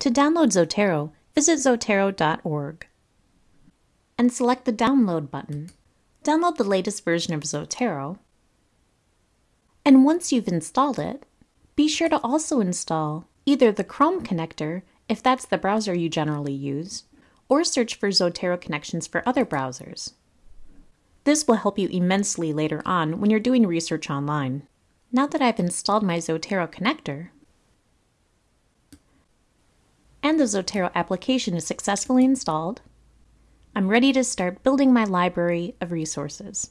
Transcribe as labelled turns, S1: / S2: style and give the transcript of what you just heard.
S1: To download Zotero, visit zotero.org and select the Download button. Download the latest version of Zotero, and once you've installed it, be sure to also install either the Chrome connector, if that's the browser you generally use, or search for Zotero connections for other browsers. This will help you immensely later on when you're doing research online. Now that I've installed my Zotero connector, and the Zotero application is successfully installed, I'm ready to start building my library of resources.